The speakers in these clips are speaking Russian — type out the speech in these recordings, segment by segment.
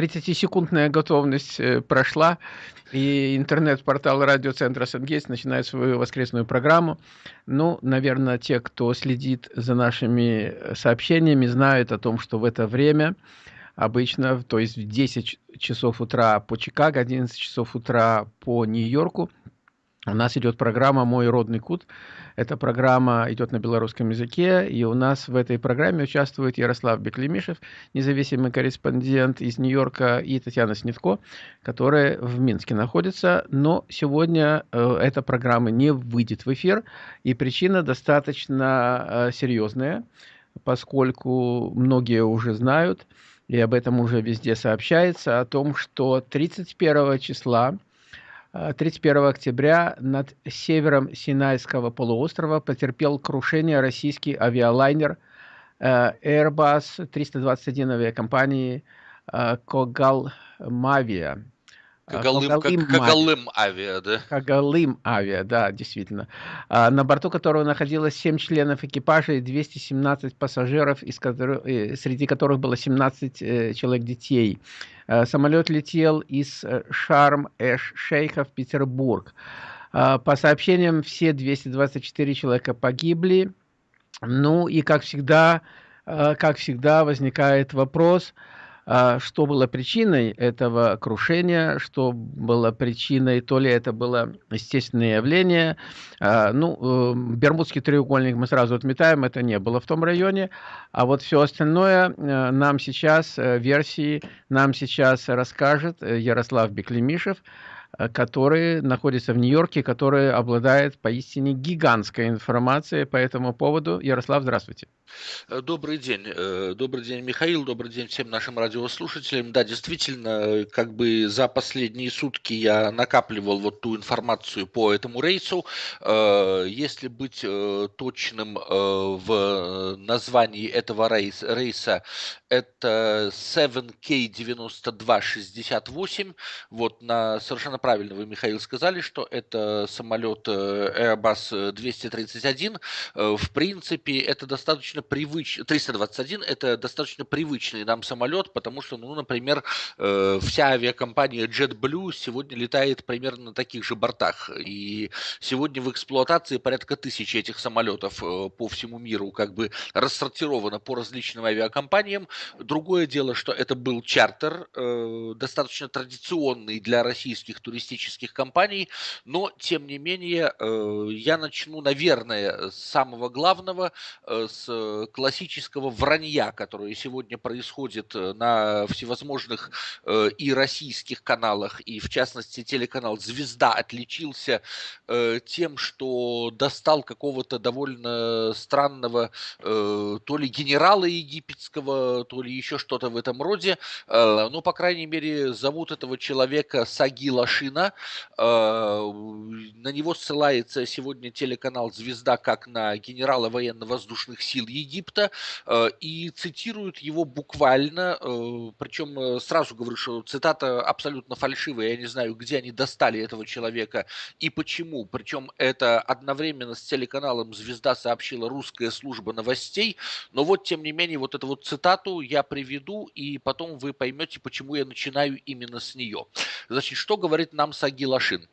30-секундная готовность э, прошла, и интернет-портал радиоцентра Сангейтс начинает свою воскресную программу. Ну, наверное, те, кто следит за нашими сообщениями, знают о том, что в это время обычно, то есть в 10 часов утра по Чикаго, 11 часов утра по Нью-Йорку, у нас идет программа «Мой родный кут». Эта программа идет на белорусском языке, и у нас в этой программе участвует Ярослав Беклемишев, независимый корреспондент из Нью-Йорка, и Татьяна Снитко, которая в Минске находится. Но сегодня э, эта программа не выйдет в эфир, и причина достаточно э, серьезная, поскольку многие уже знают, и об этом уже везде сообщается, о том, что 31 числа 31 октября над севером Синайского полуострова потерпел крушение российский авиалайнер э, Airbus 321 авиакомпании э, Когал Мавия. Кагалым, Кагалым, Кагалым авиа, да? Кагалым авиа, да, действительно. А, на борту которого находилось 7 членов экипажа и 217 пассажиров, из которых, э, среди которых было 17 э, человек детей. А, самолет летел из э, Шарм-эш-Шейха в Петербург. А, по сообщениям, все 224 человека погибли. Ну и, как всегда, как всегда, возникает вопрос – что было причиной этого крушения, что было причиной, то ли это было естественное явление. А, ну, э, Бермудский треугольник мы сразу отметаем, это не было в том районе, а вот все остальное э, нам сейчас, э, версии, нам сейчас расскажет Ярослав Беклемишев, который находится в Нью-Йорке, который обладает поистине гигантской информацией по этому поводу. Ярослав, здравствуйте. Э, добрый день. Э, добрый день, Михаил. Добрый день всем нашим радиослушателям. Да, действительно, как бы за последние сутки я накапливал вот ту информацию по этому рейсу. Э, если быть точным в названии этого рейса, это 7K9268. Вот на совершенно вы, Михаил, сказали, что это самолет Airbus 231. В принципе, это достаточно привычный, 321 это достаточно привычный нам самолет, потому что, ну, например, э, вся авиакомпания JetBlue сегодня летает примерно на таких же бортах. И сегодня в эксплуатации порядка тысячи этих самолетов э, по всему миру как бы рассортировано по различным авиакомпаниям. Другое дело, что это был чартер, э, достаточно традиционный для российских туристических компаний, но, тем не менее, я начну, наверное, с самого главного, с классического вранья, которое сегодня происходит э, на всевозможных э, и российских каналах, и в частности телеканал «Звезда» отличился э, тем, что достал какого-то довольно странного то ли генерала египетского, то ли еще что-то в этом роде. Ну, по крайней мере, зовут этого человека Саги Лашина. На него ссылается сегодня телеканал «Звезда» как на генерала военно-воздушных сил Египта э, и цитируют его буквально, э, причем э, сразу говорю, что цитата абсолютно фальшивая, я не знаю, где они достали этого человека и почему, причем это одновременно с телеканалом «Звезда» сообщила русская служба новостей, но вот тем не менее вот эту вот цитату я приведу и потом вы поймете, почему я начинаю именно с нее. Значит, что говорит нам Саги Лашин?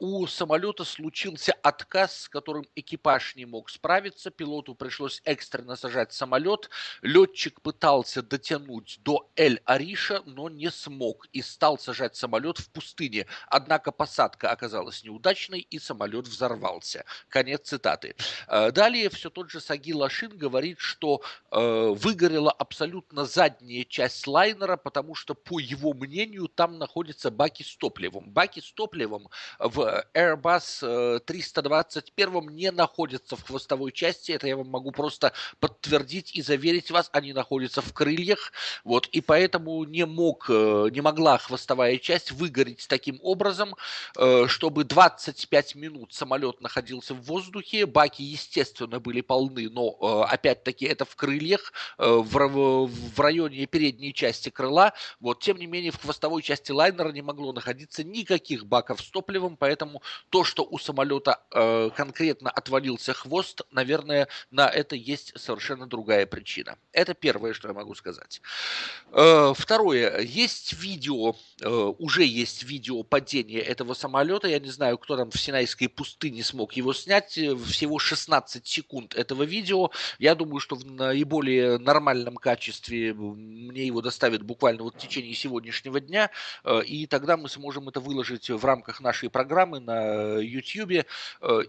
У самолета случился отказ, с которым экипаж не мог справиться, пилоту пришлось экстренно сажать самолет. Летчик пытался дотянуть до Эль-Ариша, но не смог и стал сажать самолет в пустыне. Однако посадка оказалась неудачной и самолет взорвался. Конец цитаты. Э, далее все тот же Саги Лашин говорит, что э, выгорела абсолютно задняя часть лайнера, потому что, по его мнению, там находятся баки с топливом. Баки с топливом в Airbus 321 э, не находятся в хвостовой части. Это я вам могу просто подтвердить и заверить вас, они находятся в крыльях, вот, и поэтому не мог, э, не могла хвостовая часть выгореть таким образом, э, чтобы 25 минут самолет находился в воздухе, баки, естественно, были полны, но, опять-таки, это в крыльях, в, в районе передней части крыла, вот, тем не менее, в хвостовой части лайнера не могло находиться никаких баков с топливом, поэтому то, что у самолета э, конкретно отвалился хвост, наверное, на это есть совершенно другая причина. Это первое, что я могу сказать. Э, второе. Есть видео, э, уже есть видео падения этого самолета. Я не знаю, кто там в Синайской пустыне смог его снять. Всего 16 секунд этого видео. Я думаю, что в наиболее нормальном качестве мне его доставят буквально вот в течение сегодняшнего дня. Э, и тогда мы сможем это выложить в рамках нашей программы на YouTube.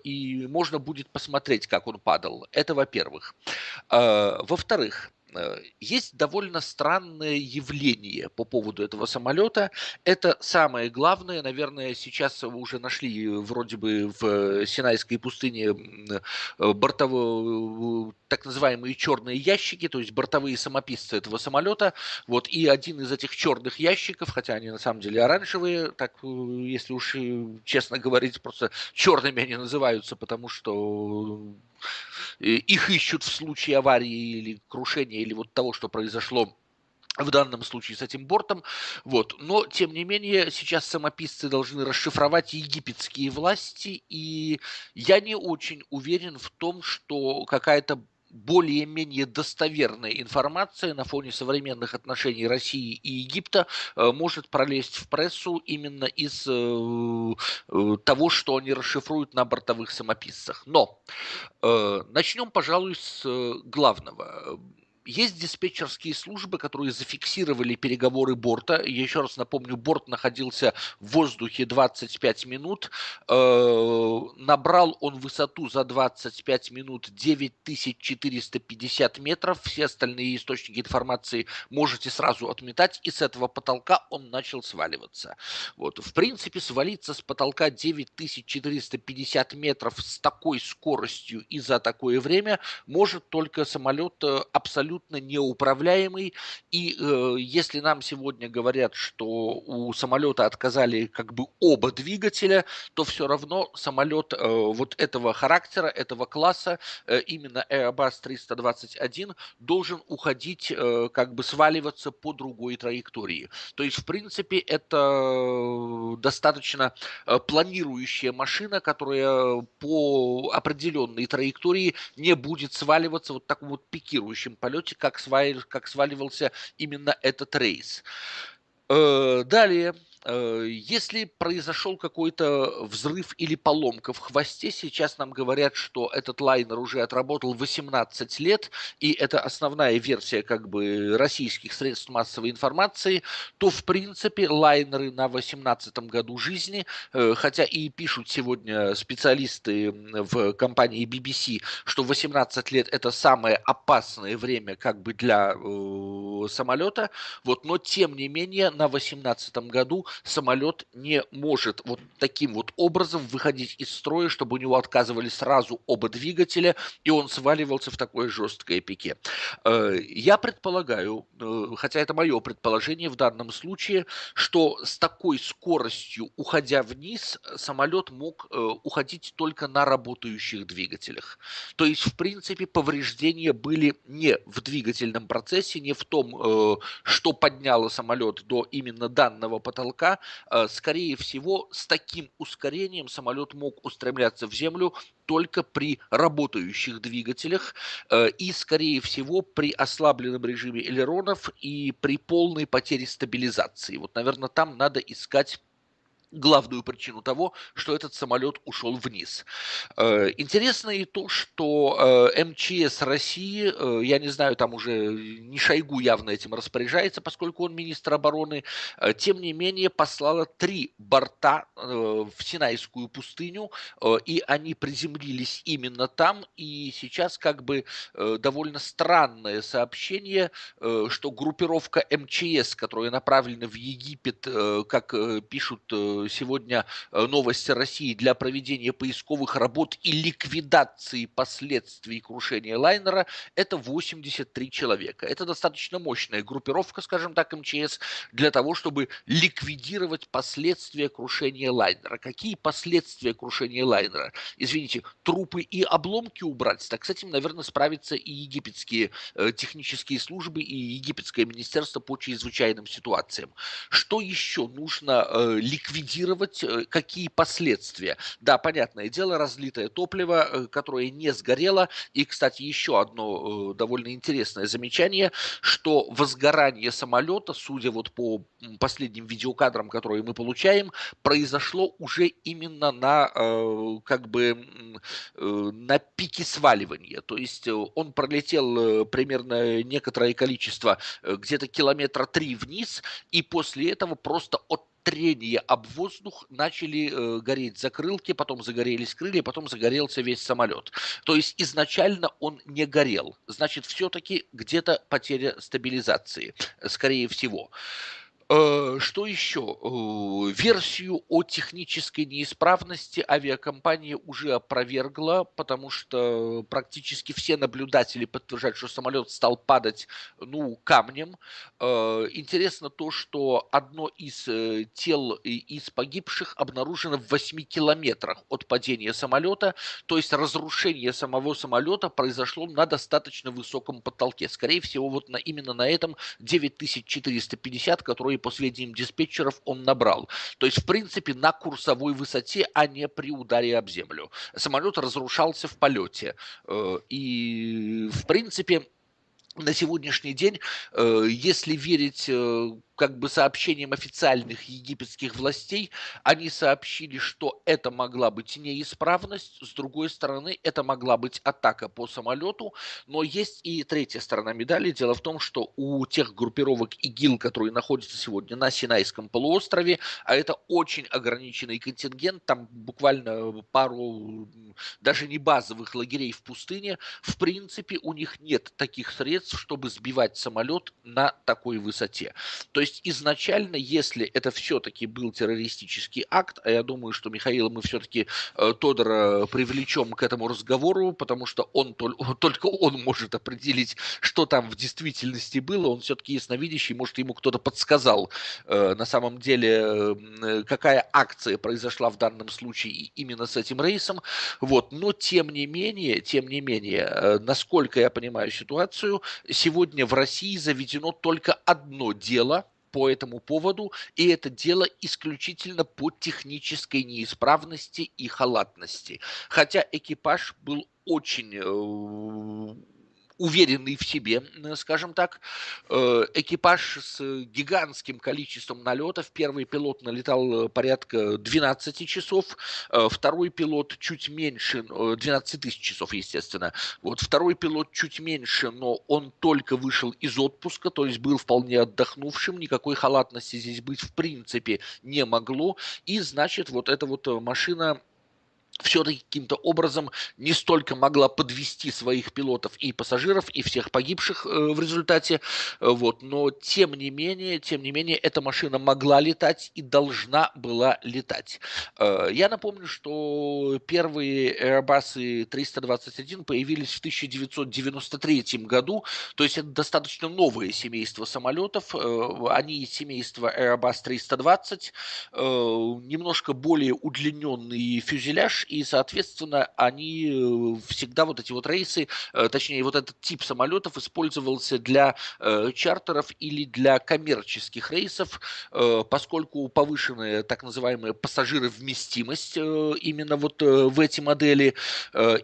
И можно будет посмотреть, как он падал. Это во-первых. Во-вторых, Э, есть довольно странное явление по поводу этого самолета. Это самое главное, наверное, сейчас уже нашли вроде бы в Синайской пустыне э, бортовые, так называемые черные ящики, то есть бортовые самописцы этого самолета. Вот, и один из этих черных ящиков, хотя они на самом деле оранжевые, так, э, если уж честно говорить, просто черными они называются, потому что их ищут в случае аварии или крушения, или вот того, что произошло в данном случае с этим бортом. Вот. Но, тем не менее, сейчас самописцы должны расшифровать египетские власти, и я не очень уверен в том, что какая-то более-менее достоверная информация на фоне современных отношений России и Египта э, может пролезть в прессу именно из э, э, того, что они расшифруют на бортовых самописцах. Но начнем, пожалуй, с главного. Есть диспетчерские службы, которые зафиксировали переговоры борта. Я еще раз напомню, борт находился в воздухе 25 минут. Э, набрал он высоту за 25 минут 9450 метров. Все остальные источники информации можете сразу отметать. И с этого потолка он начал сваливаться. Вот. В принципе, свалиться с потолка 9450 метров с такой скоростью и за такое время может только самолет э, абсолютно абсолютно неуправляемый. И э, если нам сегодня говорят, что у самолета отказали как бы оба двигателя, то все равно самолет э, вот этого характера, этого класса, э, именно Airbus 321, должен уходить, э, как бы сваливаться по другой траектории. То есть, в принципе, это достаточно э, планирующая машина, которая по определенной траектории не будет сваливаться вот таком вот пикирующем полете, сути, как, свалив, как сваливался именно этот рейс. Э, далее, если произошел какой-то взрыв или поломка в хвосте, сейчас нам говорят, что этот лайнер уже отработал 18 лет, и это основная версия как бы российских средств массовой информации, то в принципе лайнеры на 18 году жизни, э, хотя и пишут сегодня специалисты в компании BBC, что 18 лет это самое опасное время как бы для э, самолета, вот, но тем не менее на 18 году самолет не может вот таким вот образом выходить из строя, чтобы у него отказывали сразу оба двигателя, и он сваливался в такое жесткое пике. Э, я предполагаю, э, хотя это мое предположение в данном случае, что с такой скоростью, уходя вниз, самолет мог э, уходить только на работающих двигателях. То есть, в принципе, повреждения были не в двигательном процессе, не в том, что подняло самолет до именно данного потолка, пока, э, скорее всего, с таким ускорением самолет мог устремляться в землю только при работающих двигателях э, и, скорее всего, при ослабленном режиме элеронов и при полной потере стабилизации. Вот, наверное, там надо искать главную причину того, что этот самолет ушел вниз. Э, интересно и то, что э, МЧС России, э, я не знаю, там уже не Шойгу явно этим распоряжается, поскольку он министр обороны, тем не менее послала три борта в Синайскую пустыню, и они приземлились именно там, и сейчас как бы довольно странное сообщение, что группировка МЧС, которая направлена в Египет, как пишут сегодня э, новости России для проведения поисковых работ и ликвидации последствий крушения лайнера – это 83 человека. Это достаточно мощная группировка, скажем так, МЧС, для того, чтобы ликвидировать последствия крушения лайнера. Какие последствия крушения лайнера? Извините, трупы и обломки убрать? Так с этим, наверное, справятся и египетские э, технические службы, и египетское министерство по чрезвычайным ситуациям. Что еще нужно э, ликвидировать? Ликвидировать, э, какие последствия. Да, понятное дело, разлитое топливо, э, которое не сгорело. И, кстати, еще одно довольно интересное замечание, что возгорание самолета, судя вот по последним видеокадрам, которые мы получаем, произошло уже именно на как бы на пике сваливания. То есть он пролетел примерно некоторое количество, где-то километра три вниз, и после этого просто от трения об воздух начали э, гореть закрылки, потом загорелись крылья, потом загорелся весь самолет. То есть изначально он не горел. Значит, все-таки где-то потеря стабилизации, скорее всего. Э, что еще? Э, версию о технической неисправности авиакомпания уже опровергла, потому что практически все наблюдатели подтверждают, что самолет стал падать ну, камнем. Э, интересно то, что одно из тел из погибших обнаружено в 8 километрах от падения самолета, то есть разрушение самого самолета произошло на достаточно высоком потолке. Скорее всего, вот на, именно на этом 9450, который по сведениям диспетчеров, он набрал. То есть, в принципе, на курсовой высоте, а не при ударе об землю. Самолет разрушался в полете. Э, и, в принципе, на сегодняшний день, э, если верить э, как бы сообщением официальных египетских властей, они сообщили, что это могла быть неисправность, с другой стороны, это могла быть атака по самолету, но есть и третья сторона медали. Дело в том, что у тех группировок ИГИЛ, которые находятся сегодня на Синайском полуострове, а это очень ограниченный контингент, там буквально пару, даже не базовых лагерей в пустыне, в принципе, у них нет таких средств, чтобы сбивать самолет на такой высоте. То есть есть изначально, если это все-таки был террористический акт, а я думаю, что Михаила мы все-таки э, Тодора привлечем к этому разговору, потому что он только он может определить, что там в действительности было. Он все-таки ясновидящий, может, ему кто-то подсказал э, на самом деле, э, какая акция произошла в данном случае именно с этим рейсом. Вот. Но тем не менее, тем не менее, насколько я понимаю ситуацию, сегодня в России заведено только одно дело – по этому поводу, и это дело исключительно по технической неисправности и халатности. Хотя экипаж был очень э, уверенный в себе, скажем так. Э, экипаж с гигантским количеством налетов. Первый пилот налетал э, порядка 12 часов, э, второй пилот чуть меньше, 12 тысяч часов, естественно. Вот второй пилот чуть меньше, но он только вышел из отпуска, то есть был вполне отдохнувшим, никакой халатности здесь быть в принципе не могло. И значит, вот эта вот машина все-таки каким-то образом не столько могла подвести своих пилотов и пассажиров, и всех погибших э, в результате, э, вот, но тем не менее, тем не менее, эта машина могла летать и должна была летать. Э, я напомню, что первые Airbus 321 появились в 1993 году, то есть это достаточно новое семейство самолетов, они из семейства Airbus 320, немножко более удлиненный фюзеляж, и, соответственно, они э, всегда вот эти вот рейсы, э, точнее, вот этот тип самолетов использовался для э, чартеров или для коммерческих рейсов, поскольку повышенная так называемая пассажировместимость именно вот в эти модели.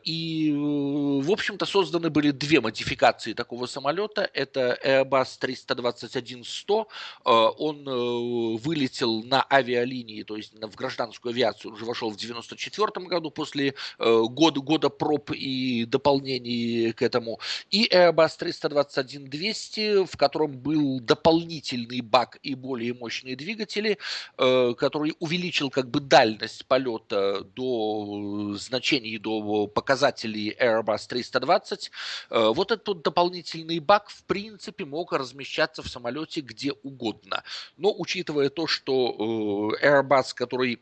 И, в общем-то, созданы были две модификации такого самолета. Это Airbus 321-100. Он вылетел на авиалинии, то есть в гражданскую авиацию, уже вошел в 94 году после э, года, года проб и дополнений к этому. И Airbus 321-200, в котором был дополнительный бак и более мощные двигатели, э, который увеличил как бы дальность полета до значений, до показателей Airbus 320. Э, вот этот дополнительный бак в принципе мог размещаться в самолете где угодно. Но учитывая то, что Airbus, который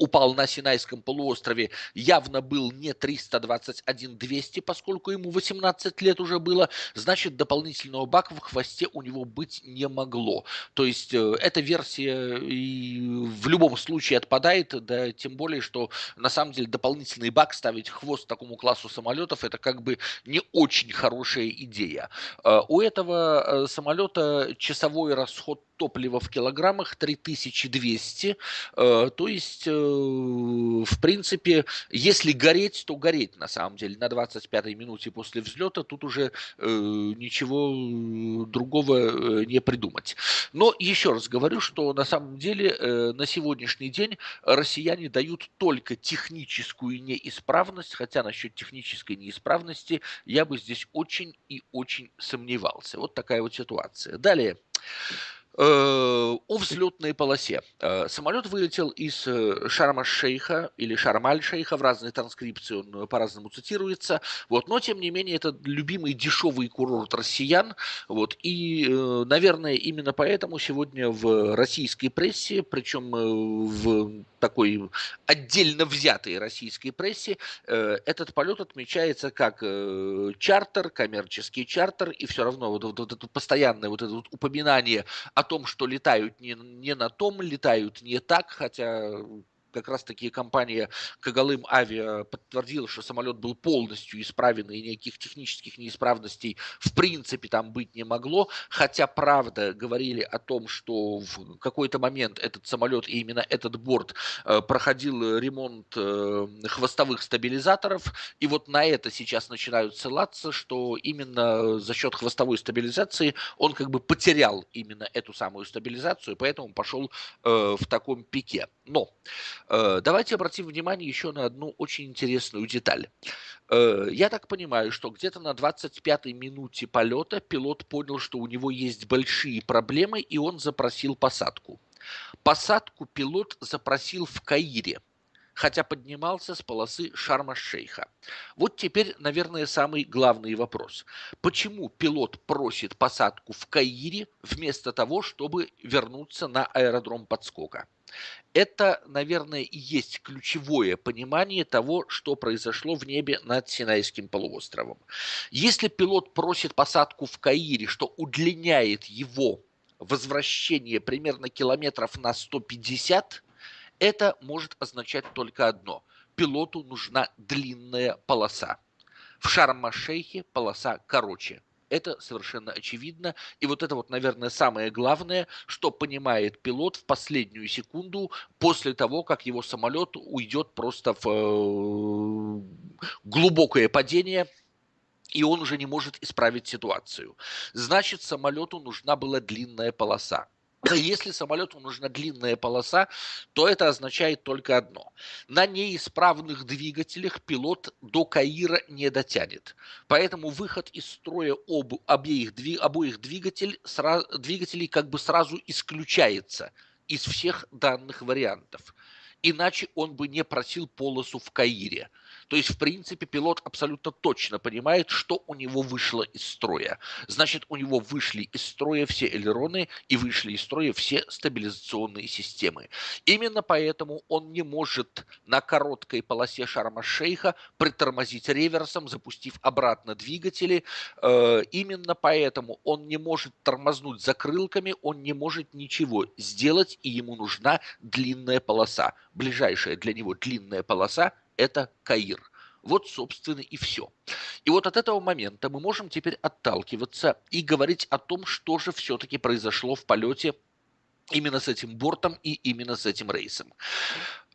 упал на Синайском полуострове, явно был не 321-200, поскольку ему 18 лет уже было, значит, дополнительного бака в хвосте у него быть не могло. То есть э, эта версия и в любом случае отпадает, да тем более, что на самом деле дополнительный бак ставить хвост такому классу самолетов, это как бы не очень хорошая идея. Э, у этого э, самолета часовой расход топлива в килограммах 3200. Э, то есть, э, в принципе, если гореть, то гореть на самом деле. На 25-й минуте после взлета тут уже ничего другого не придумать. Но еще раз говорю, что на самом деле на сегодняшний день россияне дают только техническую неисправность, хотя насчет технической неисправности я бы здесь очень и очень сомневался. Вот такая вот ситуация. Далее. Э, о взлетной полосе. Э, самолет вылетел из э, Шарма-Шейха или Шармаль-Шейха, в разной транскрипции он по-разному цитируется, вот, но тем не менее это любимый дешевый курорт россиян, вот, и, наверное, именно поэтому сегодня в российской прессе, причем в такой отдельно взятой российской прессе, этот полет отмечается как чартер, коммерческий чартер, и все равно вот, вот, вот это постоянное вот это вот упоминание о том, что летают не, не на том, летают не так, хотя как раз таки компания Кагалым Авиа подтвердила, что самолет был полностью исправен и никаких технических неисправностей в принципе там быть не могло, хотя правда говорили о том, что в какой-то момент этот самолет и именно этот борт э, проходил ремонт э, хвостовых стабилизаторов, и вот на это сейчас начинают ссылаться, что именно за счет хвостовой стабилизации он как бы потерял именно эту самую стабилизацию, поэтому пошел э, в таком пике. Но Э, давайте обратим внимание еще на одну очень интересную деталь. Э, я так понимаю, что где-то на 25-й минуте полета пилот понял, что у него есть большие проблемы, и он запросил посадку. Посадку пилот запросил в Каире, хотя поднимался с полосы Шарма-Шейха. Вот теперь, наверное, самый главный вопрос. Почему пилот просит посадку в Каире вместо того, чтобы вернуться на аэродром подскока? Это, наверное, и есть ключевое понимание того, что произошло в небе над Синайским полуостровом. Если пилот просит посадку в Каире, что удлиняет его возвращение примерно километров на 150, это может означать только одно. Пилоту нужна длинная полоса. В Шарм-Шейхе полоса короче. Это совершенно очевидно. И вот это вот, наверное, самое главное, что понимает пилот в последнюю секунду после того, как его самолет уйдет просто в э, глубокое падение, и он уже не может исправить ситуацию. Значит, самолету нужна была длинная полоса. Если самолету нужна длинная полоса, то это означает только одно. На неисправных двигателях пилот до Каира не дотянет. Поэтому выход из строя об, обеих, обоих двигатель, сра, двигателей как бы сразу исключается из всех данных вариантов. Иначе он бы не просил полосу в Каире. То есть, в принципе, пилот абсолютно точно понимает, что у него вышло из строя. Значит, у него вышли из строя все элероны и вышли из строя все стабилизационные системы. Именно поэтому он не может на короткой полосе Шарма-Шейха притормозить реверсом, запустив обратно двигатели. Э, именно поэтому он не может тормознуть закрылками, он не может ничего сделать, и ему нужна длинная полоса. Ближайшая для него длинная полоса это Каир. Вот, собственно, и все. И вот от этого момента мы можем теперь отталкиваться и говорить о том, что же все-таки произошло в полете именно с этим бортом и именно с этим рейсом.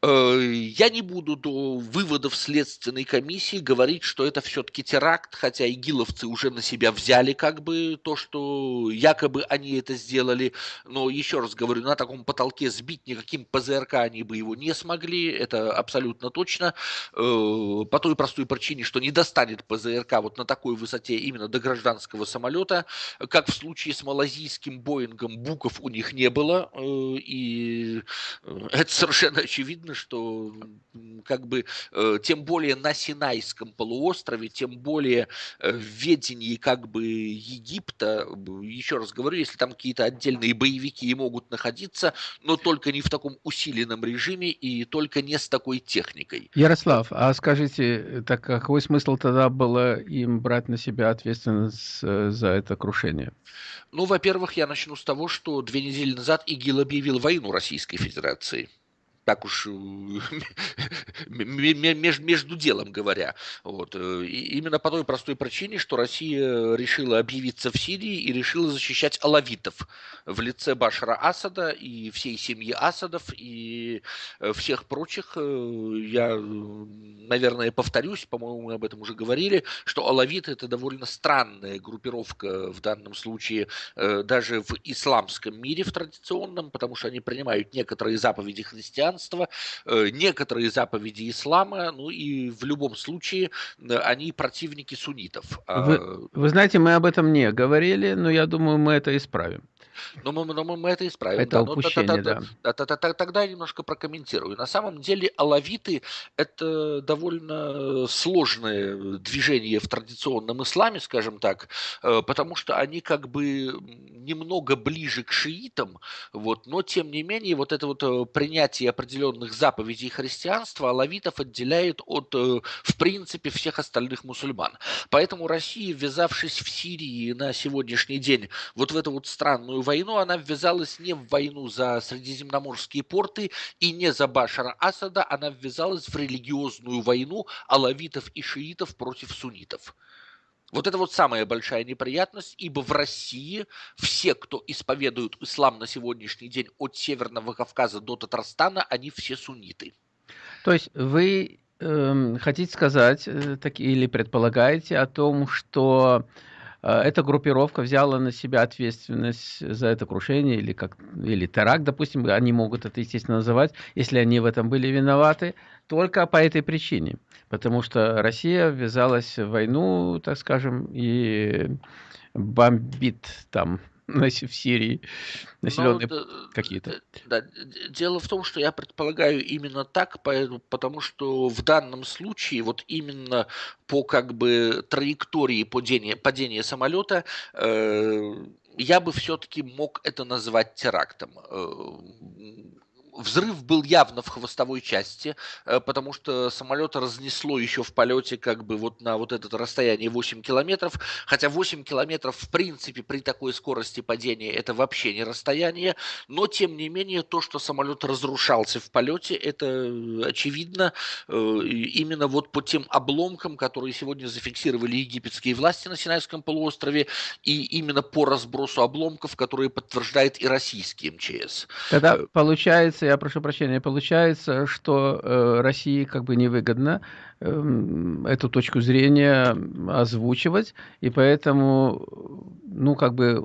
Э, я не буду до выводов Следственной комиссии говорить, что это все-таки теракт, хотя игиловцы уже на себя взяли как бы то, что якобы они это сделали. Но еще раз говорю, на таком потолке сбить никаким ПЗРК они бы его не смогли, это абсолютно точно. Э, по той простой причине, что не достанет ПЗРК вот на такой высоте именно до гражданского самолета. Как в случае с малазийским Боингом, буков у них не было. Э, и это совершенно очевидно очевидно, что как бы э, тем более на Синайском полуострове, тем более э, в ведении как бы Египта, еще раз говорю, если там какие-то отдельные боевики и могут находиться, но только не в таком усиленном режиме и только не с такой техникой. Ярослав, а скажите, так какой смысл тогда было им брать на себя ответственность э, за это крушение? Ну, во-первых, я начну с того, что две недели назад ИГИЛ объявил войну Российской Федерации. Так уж между делом говоря. Вот. И именно по той простой причине, что Россия решила объявиться в Сирии и решила защищать алавитов в лице Башара Асада и всей семьи Асадов и всех прочих. Я, наверное, повторюсь, по-моему, мы об этом уже говорили, что алавиты это довольно странная группировка в данном случае даже в исламском мире, в традиционном, потому что они принимают некоторые заповеди христианства, э, некоторые заповеди ислама, ну и в любом случае э, они противники суннитов. А вы, вы знаете, мы об этом не говорили, но я думаю, мы это исправим. Но мы, но мы, мы это исправим. Это да. упущение, да. да. Тогда я немножко прокомментирую. На самом деле алавиты – это довольно сложное движение в традиционном исламе, скажем так, э, потому что они как бы немного ближе к шиитам, вот, но тем не менее вот это вот принятие определенных заповедей христианства алавитов отделяет от, э, в принципе, всех остальных мусульман. Поэтому Россия, ввязавшись в Сирии на сегодняшний день вот в эту вот странную войну, она ввязалась не в войну за Средиземноморские порты и не за Башара Асада, она ввязалась в религиозную войну алавитов и шиитов против суннитов. Вот это вот самая большая неприятность, ибо в России все, кто исповедуют ислам на сегодняшний день от Северного Кавказа до Татарстана, они все сунниты. То есть вы э, хотите сказать э, так, или предполагаете о том, что эта группировка взяла на себя ответственность за это крушение или, как, или теракт, допустим, они могут это, естественно, называть, если они в этом были виноваты, только по этой причине. Потому что Россия ввязалась в войну, так скажем, и бомбит там в Сирии населенные ну, какие-то. Да, дело в том, что я предполагаю именно так, потому что в данном случае вот именно по как бы траектории падения, падения самолета э, я бы все-таки мог это назвать терактом. Взрыв был явно в хвостовой части, э, потому что самолет разнесло еще в полете как бы вот на вот это расстояние 8 километров, хотя 8 километров в принципе при такой скорости падения это вообще не расстояние, но тем не менее то, что самолет разрушался в полете, это э, очевидно э, именно вот по тем обломкам, которые сегодня зафиксировали египетские власти на Синайском полуострове, и именно по разбросу обломков, которые подтверждает и российский МЧС. Тогда получается получается, я прошу прощения, получается, что э, России как бы невыгодно э, эту точку зрения озвучивать, и поэтому, ну, как бы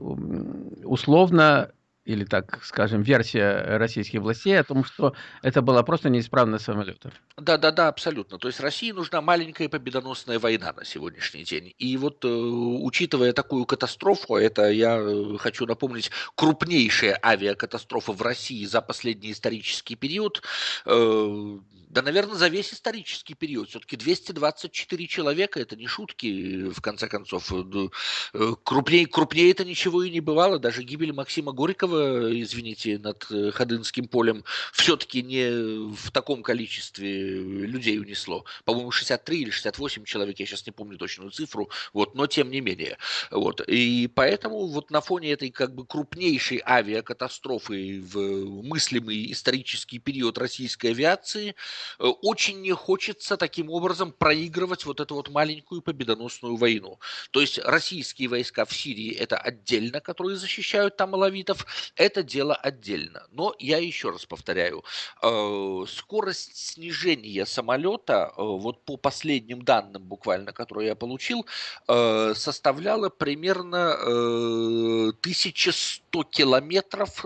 условно или, так скажем, версия российских властей о том, что это была просто неисправность самолета. Да, да, да, абсолютно. То есть России нужна маленькая победоносная война на сегодняшний день. И вот э, учитывая такую катастрофу, это я э, хочу напомнить, крупнейшая авиакатастрофа в России за последний исторический период, э, да, наверное, за весь исторический период. Все-таки 224 человека, это не шутки, в конце концов. Э, крупнее, крупнее это ничего и не бывало. Даже гибель Максима Горького, извините, над э, Ходынским полем, все-таки не в таком количестве людей унесло. По-моему, 63 или 68 человек, я сейчас не помню точную цифру, вот, но тем не менее. Вот. И поэтому вот на фоне этой как бы крупнейшей авиакатастрофы в мыслимый исторический период российской авиации – Э, очень не хочется таким образом проигрывать вот эту вот маленькую победоносную войну. То есть российские войска в Сирии это отдельно, которые защищают там алавитов, это дело отдельно. Но я еще раз повторяю, э, скорость снижения самолета, э, вот по последним данным буквально, которые я получил, составляла примерно 1100 километров,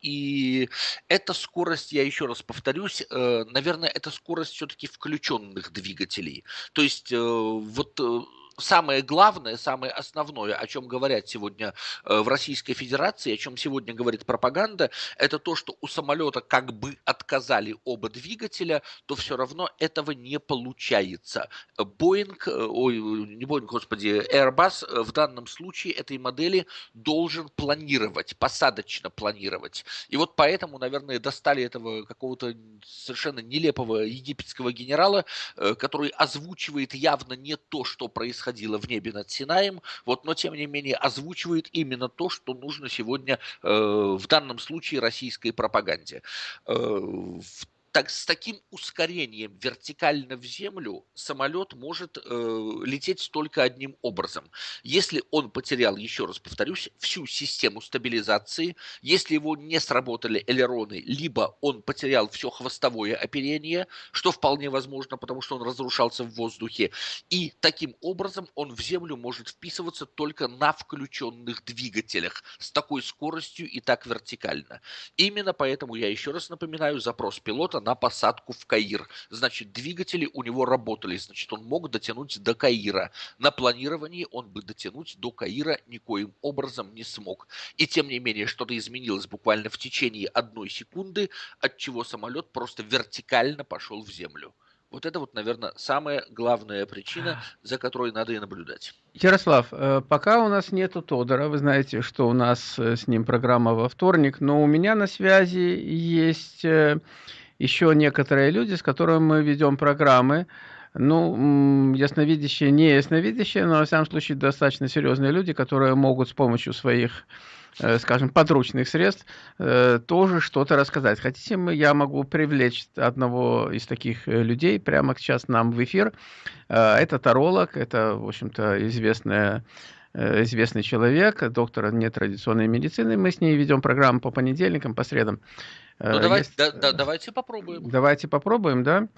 и эта скорость, я еще раз повторюсь, наверное, наверное, это скорость все-таки включенных двигателей. То есть э, вот э, самое главное, самое основное, о чем говорят сегодня э, в Российской Федерации, о чем сегодня говорит пропаганда, это то, что у самолета как бы отказали оба двигателя, то все равно этого не получается. Боинг, э, ой, не Боинг, господи, Airbus в данном случае этой модели должен планировать, посадочно планировать. И вот поэтому, наверное, достали этого какого-то совершенно нелепого египетского генерала, э, который озвучивает явно не то, что происходит происходило в небе над Синаем, вот, но тем не менее озвучивает именно то, что нужно сегодня э, в данном случае российской пропаганде. Э, так, с таким ускорением вертикально в землю самолет может э, лететь только одним образом. Если он потерял, еще раз повторюсь, всю систему стабилизации, если его не сработали элероны, либо он потерял все хвостовое оперение, что вполне возможно, потому что он разрушался в воздухе, и таким образом он в землю может вписываться только на включенных двигателях с такой скоростью и так вертикально. Именно поэтому я еще раз напоминаю запрос пилота на посадку в Каир. Значит, двигатели у него работали, значит, он мог дотянуть до Каира. На планировании он бы дотянуть до Каира никоим образом не смог. И тем не менее, что-то изменилось буквально в течение одной секунды, от чего самолет просто вертикально пошел в землю. Вот это вот, наверное, самая главная причина, за которой надо и наблюдать. Ярослав, э, пока у нас нету Тодора, вы знаете, что у нас э, с ним программа во вторник, но у меня на связи есть э, еще некоторые люди, с которыми мы ведем программы. Ну, ясновидящие, не ясновидящие, но, во всяком случае, достаточно серьезные люди, которые могут с помощью своих Э, скажем, подручных средств, э, тоже что-то рассказать. Хотите, я могу привлечь одного из таких э, людей прямо сейчас нам в эфир. Это таролог, это, в общем-то, известная известный человек, доктор нетрадиционной медицины. Мы с ней ведем программу по понедельникам, по средам. Ну, давайте, да, да, давайте попробуем. Давайте попробуем, да?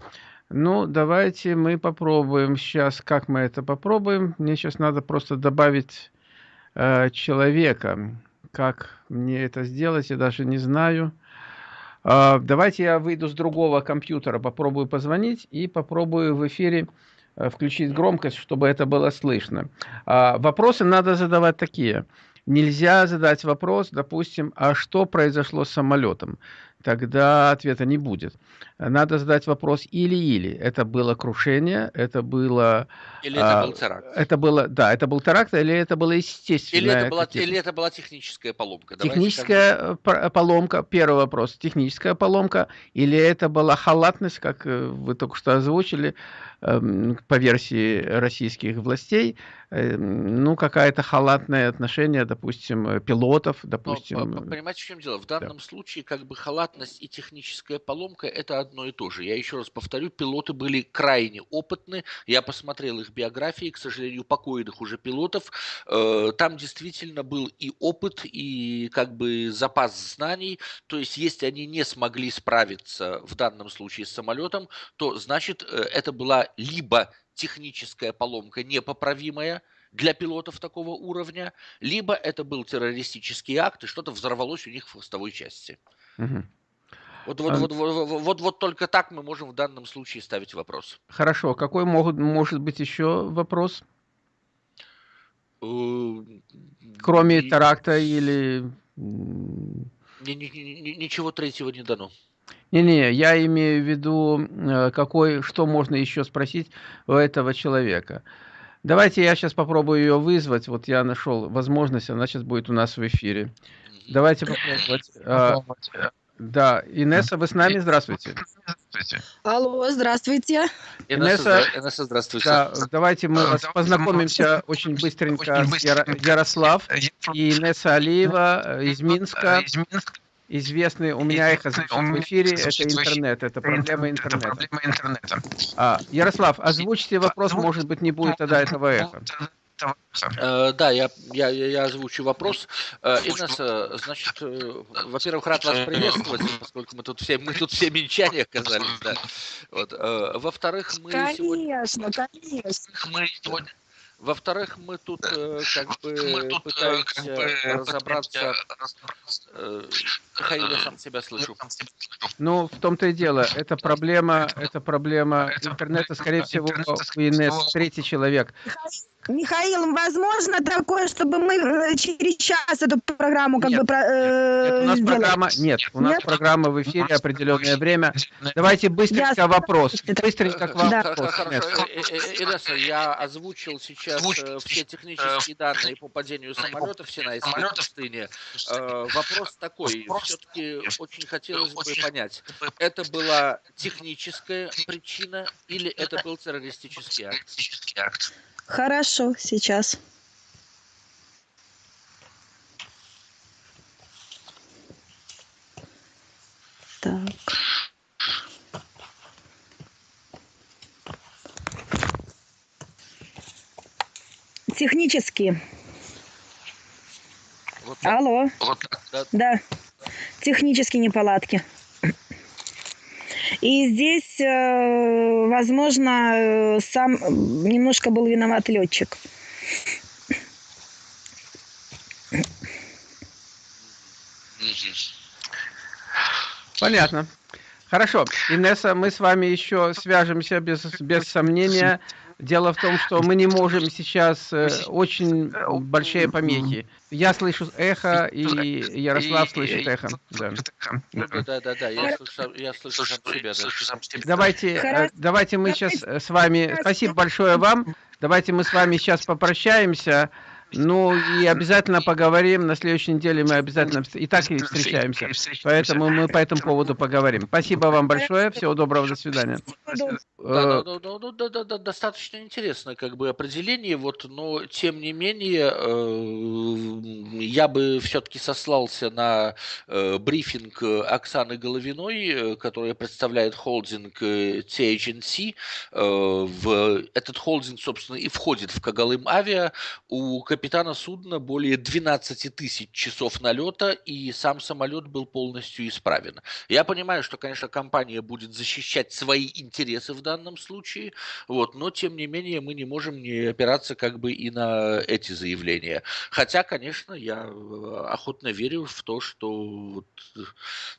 Ну, давайте мы попробуем сейчас. Как мы это попробуем? Мне сейчас надо просто добавить э, человека. Как мне это сделать, я даже не знаю. А, давайте я выйду с другого компьютера, попробую позвонить и попробую в эфире э, включить громкость, чтобы это было слышно. А, вопросы надо задавать такие. Нельзя задать вопрос, допустим, а что произошло с самолетом? Тогда ответа не будет. Надо задать вопрос или-или. Это было крушение, это было... Или это а, был теракт. Это было, да, это был теракт, или это было естественно. Или это была, или это была техническая поломка. Техническая Давайте поломка, первый вопрос, техническая поломка, или это была халатность, как э, вы только что озвучили, Эм, по версии российских властей, эм, ну, какая-то халатное отношение, допустим, э, пилотов, допустим. Но, понимаете, в чем дело? В данном да. случае как бы халатность и техническая поломка – это одно и то же. Я еще раз повторю, пилоты были крайне опытны. Я посмотрел их биографии, к сожалению, покойных уже пилотов. Э, там действительно был и опыт, и как бы запас знаний. То есть, если они не смогли справиться в данном случае с самолетом, то значит, э, это была либо техническая поломка непоправимая для пилотов такого уровня, либо это был террористический акт, и что-то взорвалось у них в хвостовой части. Угу. Вот, вот, а... вот, вот, вот, вот только так мы можем в данном случае ставить вопрос. Хорошо. Какой могут, может быть еще вопрос? Э, Кроме и... теракта или... Ничего третьего не дано. Не-не, я имею в виду, э, какой, что можно еще спросить у этого человека. Давайте я сейчас попробую ее вызвать. Вот я нашел возможность, она сейчас будет у нас в эфире. Давайте попробовать. А, да, Инесса, вы с нами? Здравствуйте. Алло, здравствуйте. Инесса, Инесса здравствуйте. Да, давайте мы вас познакомимся очень быстренько с Ярослав и Инесса Алиева из Минска известный, у меня их в эфире, это интернет, это проблема интернета. Это проблема интернета. А, Ярослав, озвучьте вопрос, может быть, не будет тогда этого эха. Э, да, я, я, я озвучу вопрос. Э, Инесса, значит, э, во-первых, рад вас приветствовать, поскольку мы тут все, мы тут все минчане оказались, да. Вот. Во-вторых, мы конечно, сегодня... Конечно, Мы сегодня во-вторых, мы тут э, как бы мы тут, пытаемся как бы, разобраться. Э, Михаил, я сам себя слышу. Ну, в том-то и дело. Это проблема, это проблема интернета, скорее всего, у Инесс третий человек. Михаил, возможно такое, чтобы мы э, через час эту программу как нет, бы э, нет, у нас сделали? программа нет, у нас нет? программа в эфире определенное время. Давайте быстренько я... вопрос. Быстренько к вам да. вопрос. Хорошо, Инесса, я озвучил сейчас э, все технические данные по падению самолета в Синайской пустыне. Вопрос такой, все-таки очень хотелось бы понять, это была техническая причина или это был террористический акт? Хорошо, сейчас. Так. Технически. Вот, Алло. Вот, да. да. Технические неполадки. И здесь, э, возможно, э, сам немножко был виноват летчик. Понятно. Хорошо. Инесса, мы с вами еще свяжемся без, без сомнения. Дело в том, что мы не можем сейчас э, очень большие помехи. Я слышу эхо, и Ярослав слышит эхо. Да, да, да, да, я слышу, я слышу сам себя. Давайте, э, давайте мы сейчас с вами... Спасибо большое вам. Давайте мы с вами сейчас попрощаемся. Ну, и обязательно поговорим. На следующей неделе мы обязательно и так и встречаемся. Поэтому мы по этому поводу поговорим. Спасибо вам большое. Всего доброго. До свидания. Да, да, да, да, да, да, достаточно интересное как бы определение, вот, но тем не менее э, я бы все-таки сослался на э, брифинг Оксаны Головиной, э, которая представляет холдинг э, THNC. Э, в этот холдинг, собственно, и входит в Кагалым Авиа. У капитана судна более 12 тысяч часов налета, и сам самолет был полностью исправен. Я понимаю, что, конечно, компания будет защищать свои интересы в данном случае, вот, но, тем не менее, мы не можем не опираться как бы и на эти заявления. Хотя, конечно, я э, охотно верю в то, что вот,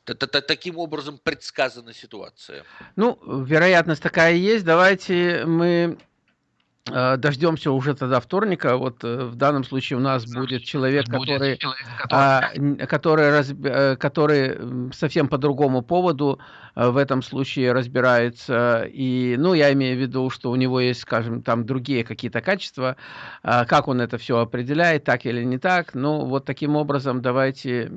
таким образом предсказана ситуация. Ну, вероятность такая есть. Давайте мы дождемся уже тогда вторника. Вот э, в данном случае у нас будет человек, будет который, человек, который... А, который, раз, э, который совсем по другому поводу в этом случае разбирается. И, ну, я имею в виду, что у него есть, скажем, там другие какие-то качества. А, как он это все определяет, так или не так. Ну, вот таким образом давайте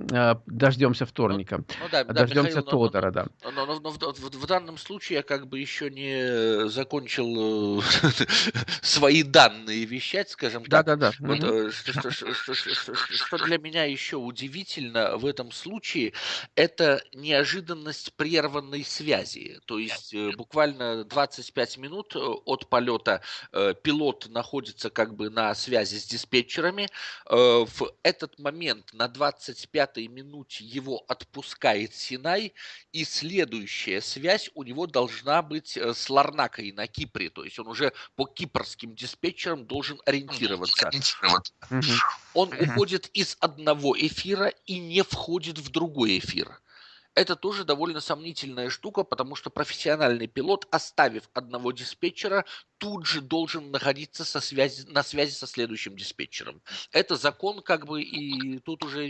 дождемся вторника. Ну, ну, да, дождемся да, Михаил, Тодора, но, да. Но, но, но, но в, в, в данном случае я как бы еще не закончил свои данные вещать, скажем так. Да, да, да. Вот, угу. что, что, что, что, что для меня еще удивительно в этом случае, это неожиданность прерванной связи. То есть э, буквально 25 минут э, от полета пилот находится как бы на связи с диспетчерами. В этот момент на 25-й минуте его отпускает Синай, и следующая связь у него должна быть с Ларнакой на Кипре. То есть он уже по кипрскому гражданским диспетчером должен ориентироваться. Он уходит из одного эфира и не входит в другой эфир это тоже довольно сомнительная штука, потому что профессиональный пилот, оставив одного диспетчера, тут же должен находиться со связи, на связи со следующим диспетчером. Это закон, как бы, и тут уже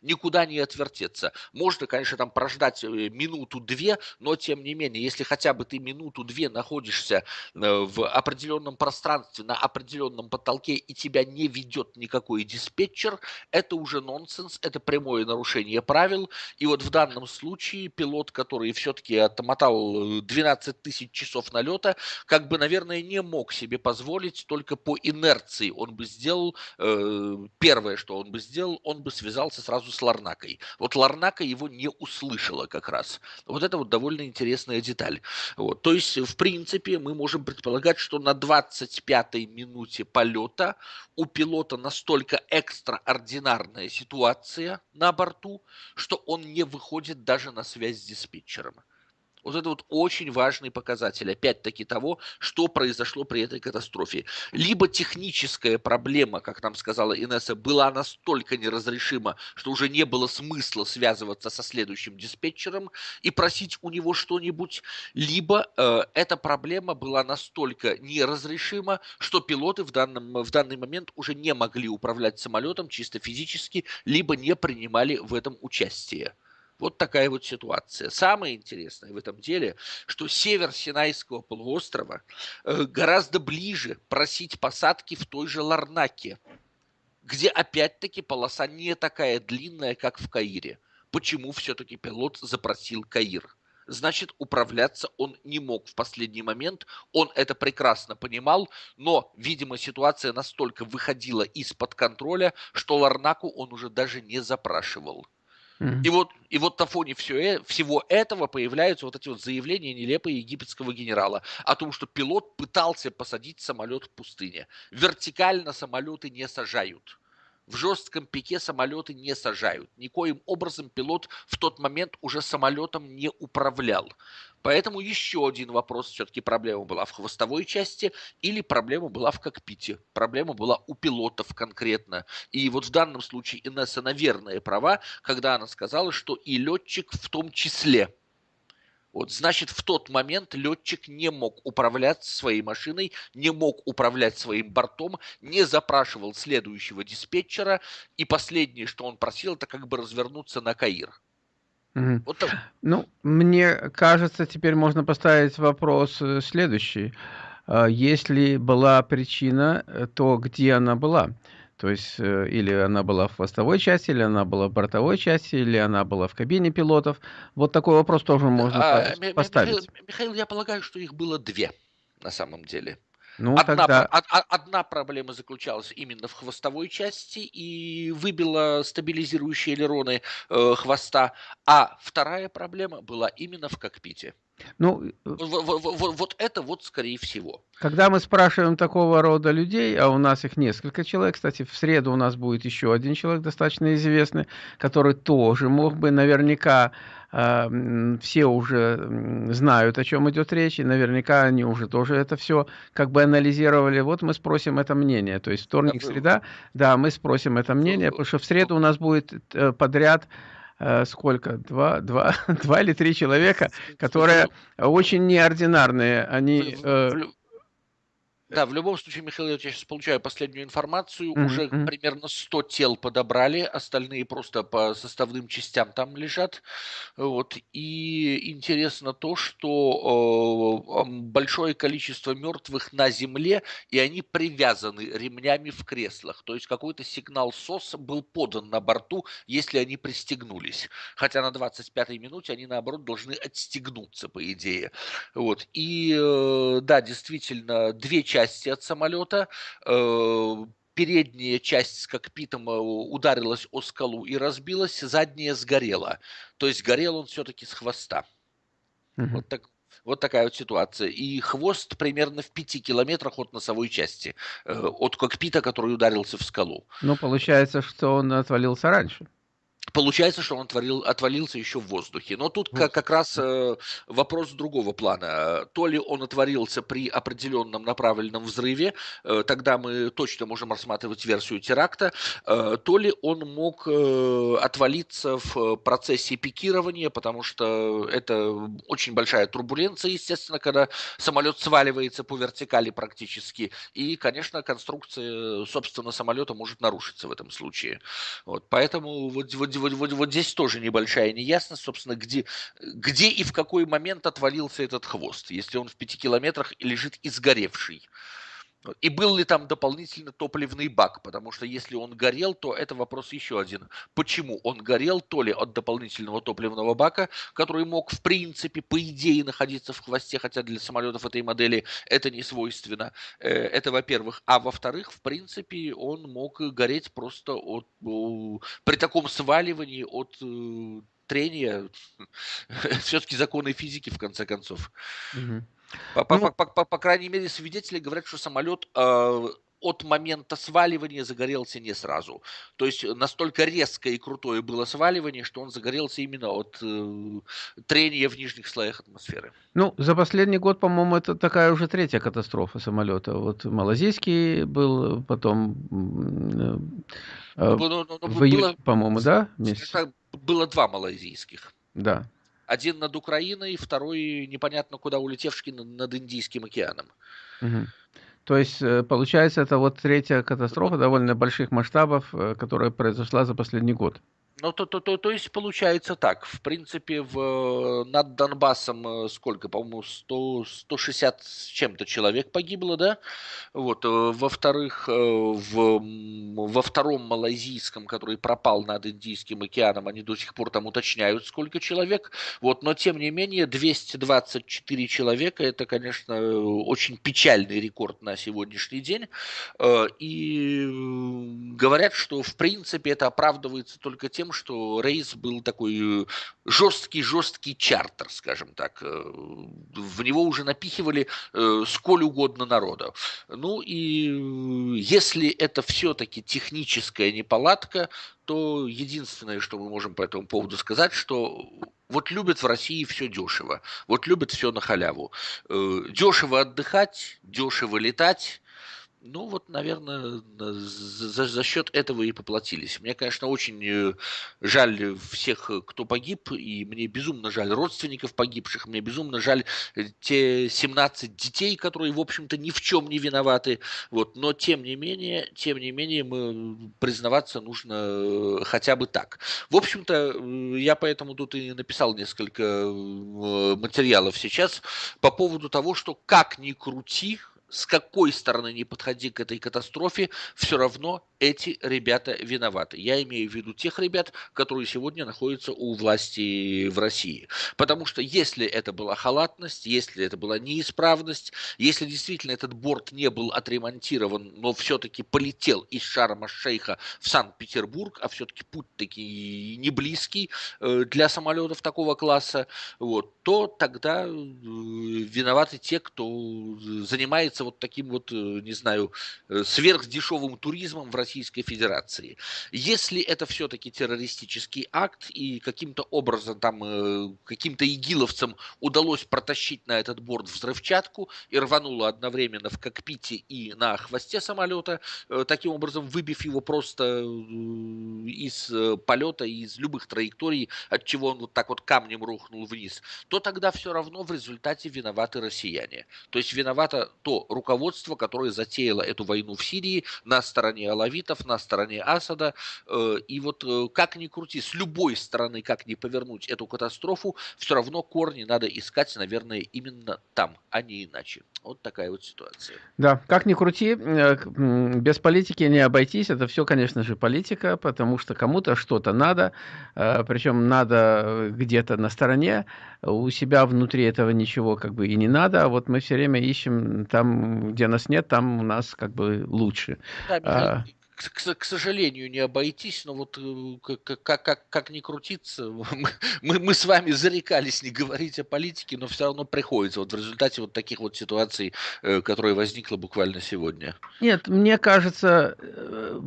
никуда не отвертеться. Можно, конечно, там прождать э, минуту-две, но тем не менее, если хотя бы ты минуту-две находишься э, в определенном пространстве, на определенном потолке, и тебя не ведет никакой диспетчер, это уже нонсенс, это прямое нарушение правил. И вот в данном данном случае пилот, который все-таки отмотал 12 э, тысяч часов налета, как бы, наверное, не мог себе позволить только по инерции. Он бы сделал, э, первое, что он бы сделал, он бы связался сразу с Ларнакой. Вот Ларнака его не услышала как раз. Вот это вот довольно интересная деталь. Вот. То есть, в принципе, мы можем предполагать, что на 25-й минуте полета у пилота настолько экстраординарная ситуация на борту, что он не выходит даже на связь с диспетчером. Вот это вот очень важный показатель, опять-таки, того, что произошло при этой катастрофе. Либо техническая проблема, как нам сказала Инесса, была настолько неразрешима, что уже не было смысла связываться со следующим диспетчером и просить у него что-нибудь, либо э, эта проблема была настолько неразрешима, что пилоты в, данном, в данный момент уже не могли управлять самолетом чисто физически, либо не принимали в этом участие. Вот такая вот ситуация. Самое интересное в этом деле, что север Синайского полуострова э, гораздо ближе просить посадки в той же Ларнаке, где опять-таки полоса не такая длинная, как в Каире. Почему все-таки пилот запросил Каир? значит, управляться он не мог в последний момент. Он это прекрасно понимал, но, видимо, ситуация настолько выходила из-под контроля, что Ларнаку он уже даже не запрашивал. И вот, и вот на фоне все, всего этого появляются вот эти вот заявления нелепые египетского генерала о том, что пилот пытался посадить самолет в пустыне. Вертикально самолеты не сажают. В жестком пике самолеты не сажают. Никоим образом пилот в тот момент уже самолетом не управлял. Поэтому еще один вопрос, все-таки проблема была в хвостовой части или проблема была в кокпите. Проблема была у пилотов конкретно. И вот в данном случае Инесса, наверное, права, когда она сказала, что и летчик в том числе. Вот, значит, в тот момент летчик не мог управлять своей машиной, не мог управлять своим бортом, не запрашивал следующего диспетчера, и последнее, что он просил, это как бы развернуться на Каир. Угу. Вот так. Ну, мне кажется, теперь можно поставить вопрос э, следующий. А, если была причина, э, то где она была? То есть, э, или она была в хвостовой части, или она была в бортовой части, или она была в кабине пилотов. Вот такой вопрос тоже можно а, поставить. Михаил, Михаил, я полагаю, что их было две на самом деле. Ну, одна, тогда... одна проблема заключалась именно в хвостовой части и выбила стабилизирующие элероны э, хвоста, а вторая проблема была именно в кокпите. Ну, вот, вот, вот, это вот скорее всего. Когда мы спрашиваем такого рода людей, а у нас их несколько человек, кстати, в среду у нас будет еще один человек достаточно известный, который тоже мог бы наверняка э, все уже знают, о чем идет речь, и наверняка они уже тоже это все как бы анализировали. Вот мы спросим это мнение. То есть вторник, среда, да, мы спросим это мнение, потому что в среду у нас будет э, подряд сколько? Два, два, два или три человека, которые очень неординарные. Они... Э, да, в любом случае, Михаил, я сейчас получаю последнюю информацию. Mm-hmm. Уже примерно 100 тел подобрали, остальные просто по составным частям там лежат. Вот. И интересно то, что э, большое количество мертвых на земле, и они привязаны ремнями в креслах. То есть какой-то сигнал СОС был подан на борту, если они пристегнулись. Хотя на 25-й минуте они, наоборот, должны отстегнуться, по идее. Вот. И э, да, действительно, две части части от самолета. Э, передняя часть с кокпитом э, ударилась о скалу и разбилась, задняя сгорела. То есть горел он все-таки с хвоста. Угу. Вот так, вот такая вот ситуация. И хвост примерно в пяти километрах от носовой части, э, от кокпита, который ударился в скалу. Ну, получается, что он отвалился раньше. Получается, что он отворил, отвалился еще в воздухе. Но тут как, как раз э, вопрос другого плана. То ли он отворился при определенном направленном взрыве, э, тогда мы точно можем рассматривать версию теракта, э, то ли он мог э, отвалиться в процессе пикирования, потому что это очень большая турбуленция, естественно, когда самолет сваливается по вертикали практически. И, конечно, конструкция, собственно, самолета может нарушиться в этом случае. Вот, поэтому вот, вот вот, вот, вот здесь тоже небольшая неясность, собственно, где, где и в какой момент отвалился этот хвост, если он в пяти километрах лежит изгоревший. И был ли там дополнительно топливный бак? Потому что если он горел, то это вопрос еще один. Почему он горел? То ли от дополнительного топливного бака, который мог, в принципе, по идее, находиться в хвосте, хотя для самолетов этой модели это не свойственно. Э, это, во-первых. А во-вторых, в принципе, он мог гореть просто от, при таком сваливании от э, трения. Все-таки законы физики, в конце концов. Угу. По, ну, по, по, по, крайней мере, свидетели говорят, что самолет э, от момента сваливания загорелся не сразу. То есть настолько резкое и крутое было сваливание, что он загорелся именно от э, трения в нижних слоях атмосферы. Ну, за последний год, по-моему, это такая уже третья катастрофа самолета. Вот малазийский был, потом э, ну, ну, ну, в июле, по-моему, да? Месяц? Было два малазийских. Да. Один над Украиной, второй непонятно куда улетевший над Индийским океаном. Угу. То есть, э, получается, это вот третья катастрофа довольно больших масштабов, э, которая произошла за последний год. Ну, то, то, то, то есть получается так. В принципе, в, над Донбассом э, сколько, по-моему, 100, 160 с чем-то человек погибло, да? Вот. Э, во-вторых, э, в, во втором малайзийском, который пропал над Индийским океаном, они до сих пор там уточняют, сколько человек. Вот. Но, тем не менее, 224 человека, это, конечно, очень печальный рекорд на сегодняшний день. И говорят, что, в принципе, это оправдывается только тем, что рейс был такой жесткий-жесткий чартер, скажем так. В него уже напихивали сколь угодно народа. Ну и если это все-таки техническая неполадка, то единственное, что мы можем по этому поводу сказать, что вот любят в России все дешево, вот любят все на халяву. Дешево отдыхать, дешево летать, ну, вот, наверное, за, за счет этого и поплатились. Мне, конечно, очень э, жаль всех, кто погиб, и мне безумно жаль родственников погибших, мне безумно жаль э, те 17 детей, которые, в общем-то, ни в чем не виноваты. Вот. Но, тем не менее, тем не менее, мы признаваться нужно э, хотя бы так. В общем-то, я поэтому тут и написал несколько материалов сейчас по поводу того, что как ни крути, с какой стороны не подходи к этой катастрофе, все равно эти ребята виноваты. Я имею в виду тех ребят, которые сегодня находятся у власти в России. Потому что если это была халатность, если это была неисправность, если действительно этот борт не был отремонтирован, но все-таки полетел из Шарма-Шейха в Санкт-Петербург, а все-таки путь таки не близкий э, для самолетов такого класса, вот, то тогда э, виноваты те, кто занимается занимается вот таким вот, э, не знаю, э, сверхдешевым туризмом в Российской Федерации. Если это все-таки террористический акт и каким-то образом там э, каким-то игиловцам удалось протащить на этот борт взрывчатку и рвануло одновременно в кокпите и на хвосте самолета, таким образом выбив его просто из полета, из любых траекторий, от чего он вот так вот камнем рухнул вниз, то тогда все равно в результате виноваты россияне. То есть виновато то руководство, которое затеяло эту войну в Сирии на стороне алавитов, на стороне Асада. Э, и вот э, как ни крути, с любой стороны, как ни повернуть эту катастрофу, все равно корни надо искать, наверное, именно там, а не иначе. Вот такая вот ситуация. Да, как ни крути, э, без политики не обойтись. Это все, конечно же, политика, потому что кому-то что-то надо, причем надо где-то на стороне, у себя внутри этого ничего как бы и не надо, а вот мы все время ищем там, где нас нет, там у нас как бы лучше. Да, а, к, к сожалению, не обойтись, но вот как, как, как, как ни крутиться, мы, мы с вами зарекались не говорить о политике, но все равно приходится вот в результате вот таких вот ситуаций, э, которые возникла буквально сегодня. Нет, мне кажется, э,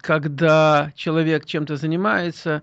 когда человек чем-то занимается,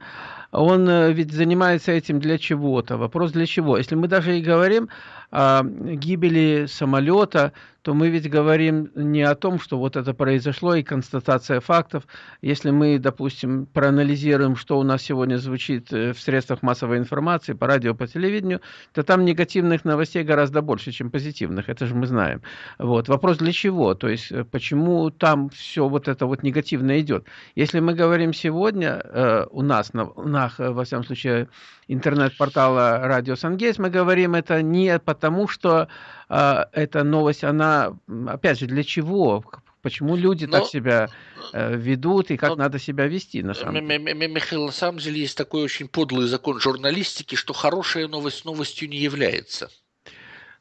он э, ведь занимается этим для чего-то. Вопрос для чего? Если мы даже и говорим о гибели самолета, то мы ведь говорим не о том, что вот это произошло и констатация фактов. Если мы, допустим, проанализируем, что у нас сегодня звучит э, в средствах массовой информации, по радио, по телевидению, то там негативных новостей гораздо больше, чем позитивных. Это же мы знаем. Вот. Вопрос для чего? То есть э, почему там все вот это вот негативно идет? Если мы говорим сегодня э, у нас, на, на, во всяком случае, интернет-портала Радио Сангейс, мы говорим это не потому, что э, эта новость, она, опять же, для чего? Почему люди но, так себя э, ведут и как но, надо себя вести на самом деле? Михаил, на самом деле есть такой очень подлый закон журналистики, что хорошая новость новостью не является.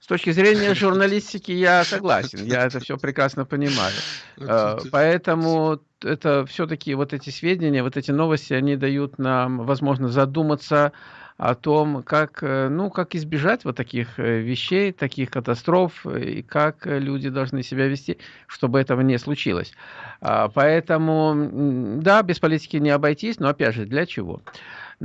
С точки зрения журналистики я согласен, я это все прекрасно понимаю. Э, поэтому это все-таки вот эти сведения, вот эти новости, они дают нам возможность задуматься о том, как, э, ну, как избежать вот таких э, вещей, таких катастроф, и как люди должны себя вести, чтобы этого не случилось. А, поэтому, да, без политики не обойтись, но опять же, для чего?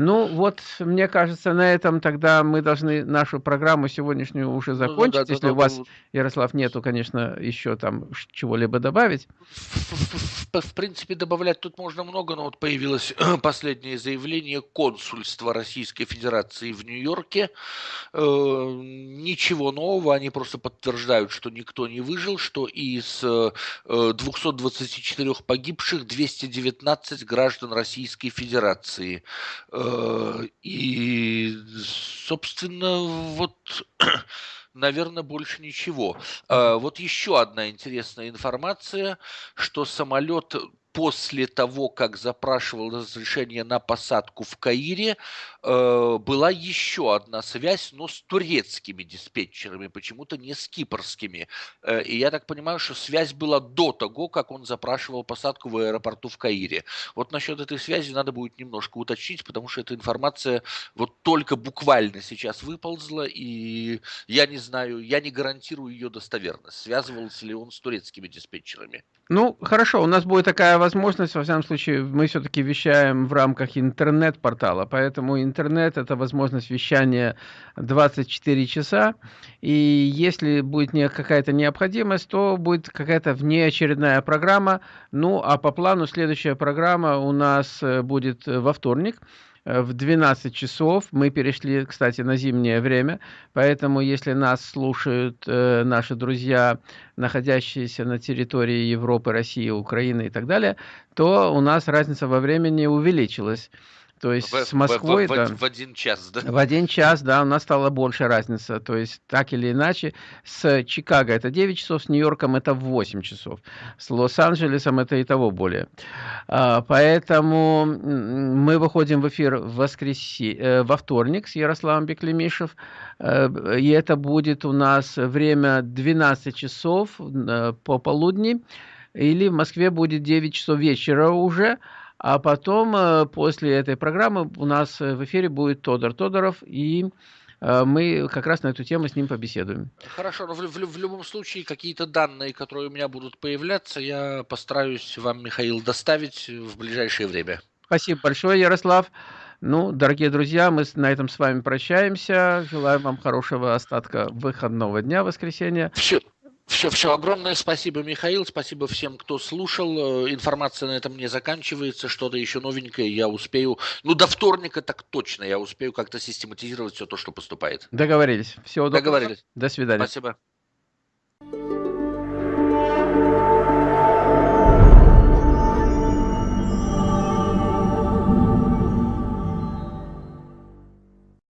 Ну, вот, мне кажется, на этом тогда мы должны нашу программу сегодняшнюю уже закончить. Ну, да, да, Если да, у вас, да, Ярослав, нету, конечно, еще там чего-либо добавить. В, в, в принципе, добавлять тут можно много, но вот появилось последнее заявление консульства Российской Федерации в Нью-Йорке. Э, ничего нового, они просто подтверждают, что никто не выжил, что из э, 224 погибших 219 граждан Российской Федерации. Э, и, собственно, вот наверное, больше ничего. А, вот еще одна интересная информация, что самолет после того, как запрашивал разрешение на посадку в Каире, э, была еще одна связь, но с турецкими диспетчерами, почему-то не с кипрскими. Э, и я так понимаю, что связь была до того, как он запрашивал посадку в аэропорту в Каире. Вот насчет этой связи надо будет немножко уточнить, потому что эта информация вот только буквально сейчас выползла, и я не знаю, я не гарантирую ее достоверность. Связывался ли он с турецкими диспетчерами? Ну, хорошо, у нас будет такая возможность, во всяком случае, мы все-таки вещаем в рамках интернет-портала, поэтому интернет – это возможность вещания 24 часа, и если будет не какая-то необходимость, то будет какая-то внеочередная программа, ну, а по плану следующая программа у нас э, будет во вторник – в 12 часов. Мы перешли, кстати, на зимнее время, поэтому если нас слушают э, наши друзья, находящиеся на территории Европы, России, Украины и так далее, то у нас разница во времени увеличилась. То есть в, с Москвой... В, в, да, в один час, да? В один час, да, у нас стала больше разница. То есть так или иначе, с Чикаго это 9 часов, с Нью-Йорком это 8 часов, с Лос-Анджелесом это и того более. А, поэтому мы выходим в эфир в воскреси... Э, во вторник с Ярославом Беклемишев, э, и это будет у нас время 12 часов э, по полудни, или в Москве будет 9 часов вечера уже, а потом, э, после этой программы, у нас э, в эфире будет Тодор Тодоров, и э, мы как раз на эту тему с ним побеседуем. Хорошо, но в, в, в любом случае какие-то данные, которые у меня будут появляться, я постараюсь вам, Михаил, доставить в ближайшее время. Спасибо большое, Ярослав. Ну, дорогие друзья, мы на этом с вами прощаемся. Желаем вам хорошего остатка выходного дня, воскресенья. Все, все, все, огромное спасибо, Михаил, спасибо всем, кто слушал. Э, информация на этом не заканчивается, что-то еще новенькое я успею, ну, до вторника так точно, я успею как-то систематизировать все то, что поступает. Договорились. Всего доброго. Договорились. До свидания. Спасибо.